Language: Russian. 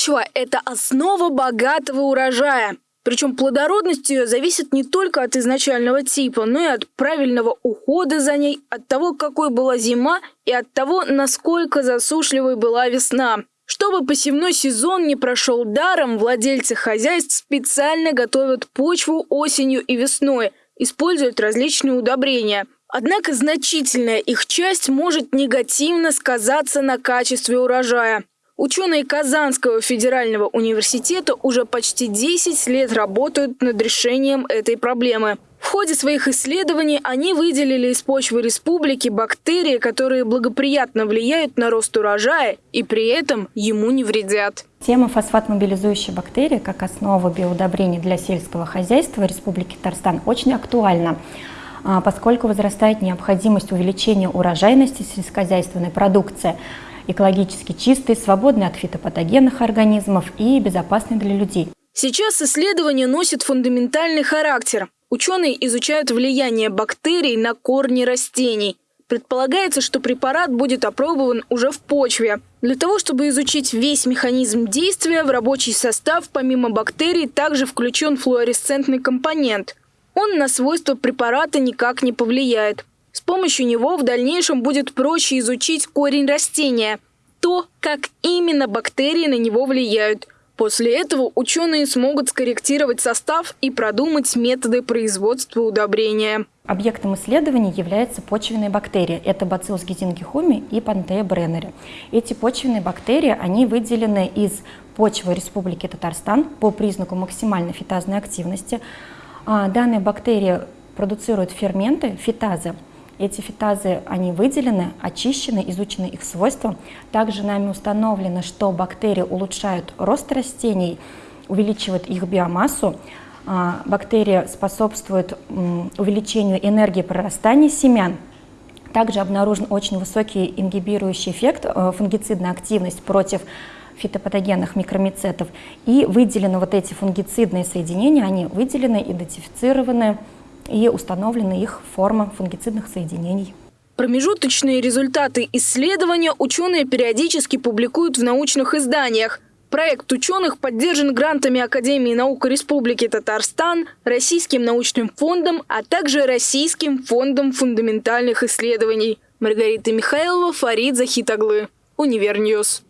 Почва – это основа богатого урожая. Причем плодородность ее зависит не только от изначального типа, но и от правильного ухода за ней, от того, какой была зима и от того, насколько засушливой была весна. Чтобы посевной сезон не прошел даром, владельцы хозяйств специально готовят почву осенью и весной, используют различные удобрения. Однако значительная их часть может негативно сказаться на качестве урожая. Ученые Казанского федерального университета уже почти 10 лет работают над решением этой проблемы. В ходе своих исследований они выделили из почвы республики бактерии, которые благоприятно влияют на рост урожая и при этом ему не вредят. Тема фосфат-мобилизующей бактерии как основа биоудобрений для сельского хозяйства Республики Татарстан очень актуальна а, поскольку возрастает необходимость увеличения урожайности сельскохозяйственной продукции – экологически чистый, свободный от фитопатогенных организмов и безопасный для людей. Сейчас исследование носит фундаментальный характер. Ученые изучают влияние бактерий на корни растений. Предполагается, что препарат будет опробован уже в почве. Для того, чтобы изучить весь механизм действия, в рабочий состав помимо бактерий также включен флуоресцентный компонент. Он на свойства препарата никак не повлияет. С помощью него в дальнейшем будет проще изучить корень растения, то, как именно бактерии на него влияют. После этого ученые смогут скорректировать состав и продумать методы производства удобрения. Объектом исследований являются почвенные бактерии. Это Bacillus гизингихуми и Panther бреннери. Эти почвенные бактерии, они выделены из почвы Республики Татарстан по признаку максимальной фитазной активности. А, данные бактерии продуцируют ферменты, фитазы, эти фитазы, они выделены, очищены, изучены их свойства. Также нами установлено, что бактерии улучшают рост растений, увеличивают их биомассу. А, бактерии способствуют увеличению энергии прорастания семян. Также обнаружен очень высокий ингибирующий эффект, э, фунгицидная активность против фитопатогенных микромицетов. И выделены вот эти фунгицидные соединения, они выделены, идентифицированы, и установлены их форма фунгицидных соединений. Промежуточные результаты исследования ученые периодически публикуют в научных изданиях. Проект ученых поддержан грантами Академии наук Республики Татарстан, Российским научным фондом, а также Российским фондом фундаментальных исследований. Маргарита Михайлова, Фарид Захитаглы. Универньюз.